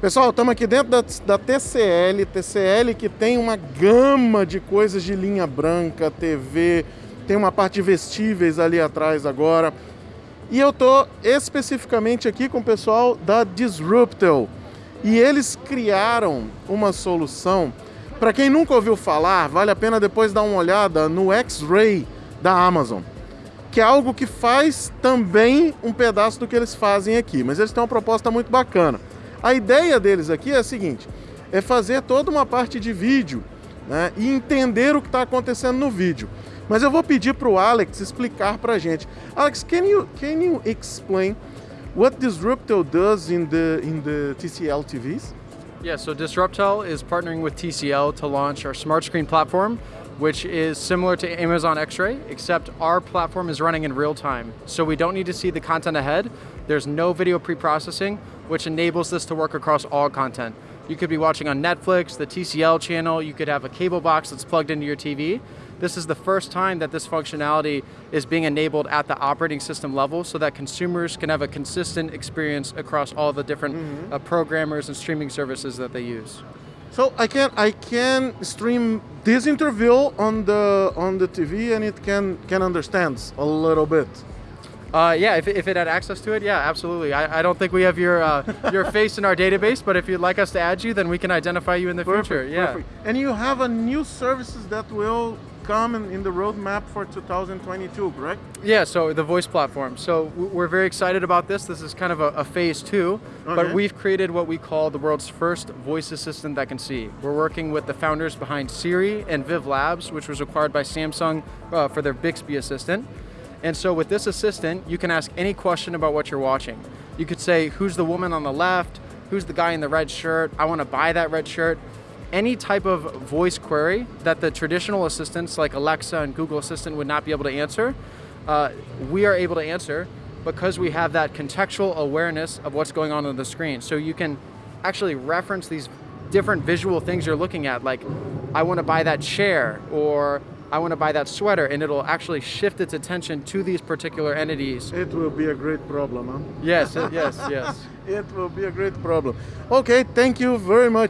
Pessoal, estamos aqui dentro da, da, TCL, TCL que tem uma gama de coisas de linha branca, TV, tem uma parte de vestíveis ali atrás agora. E eu tô especificamente aqui com o pessoal da Disruptel. E eles criaram uma solução, para quem nunca ouviu falar, vale a pena depois dar uma olhada no X-Ray da Amazon que é algo que faz também um pedaço do que eles fazem aqui, mas eles têm uma proposta muito bacana. A ideia deles aqui é a seguinte, é fazer toda uma parte de vídeo né, e entender o que está acontecendo no vídeo. Mas eu vou pedir para o Alex explicar para a gente. Alex, can you, can you explain what Disruptel does in the, in the TCL TVs? Yeah, so Disruptel is partnering with TCL to launch our smart screen platform which is similar to Amazon X-Ray, except our platform is running in real time. So we don't need to see the content ahead. There's no video pre-processing, which enables this to work across all content. You could be watching on Netflix, the TCL channel, you could have a cable box that's plugged into your TV. This is the first time that this functionality is being enabled at the operating system level so that consumers can have a consistent experience across all the different mm -hmm. uh, programmers and streaming services that they use. So I can I can stream this interview on the on the TV and it can can understand a little bit. Uh, yeah, if, if it had access to it, yeah, absolutely. I, I don't think we have your uh, your face in our database, but if you'd like us to add you, then we can identify you in the perfect, future. Yeah. Perfect. And you have a new services that will come in, in the roadmap for 2022, correct? Yeah, so the voice platform. So we're very excited about this. This is kind of a, a phase two, okay. but we've created what we call the world's first voice assistant that can see. We're working with the founders behind Siri and Viv Labs, which was acquired by Samsung uh, for their Bixby assistant. And so with this assistant, you can ask any question about what you're watching. You could say, who's the woman on the left? Who's the guy in the red shirt? I want to buy that red shirt any type of voice query that the traditional assistants like Alexa and Google Assistant would not be able to answer, uh, we are able to answer because we have that contextual awareness of what's going on on the screen. So you can actually reference these different visual things you're looking at, like I want to buy that chair or I want to buy that sweater, and it'll actually shift its attention to these particular entities. It will be a great problem, huh? Yes, yes, yes. it will be a great problem. Okay, thank you very much.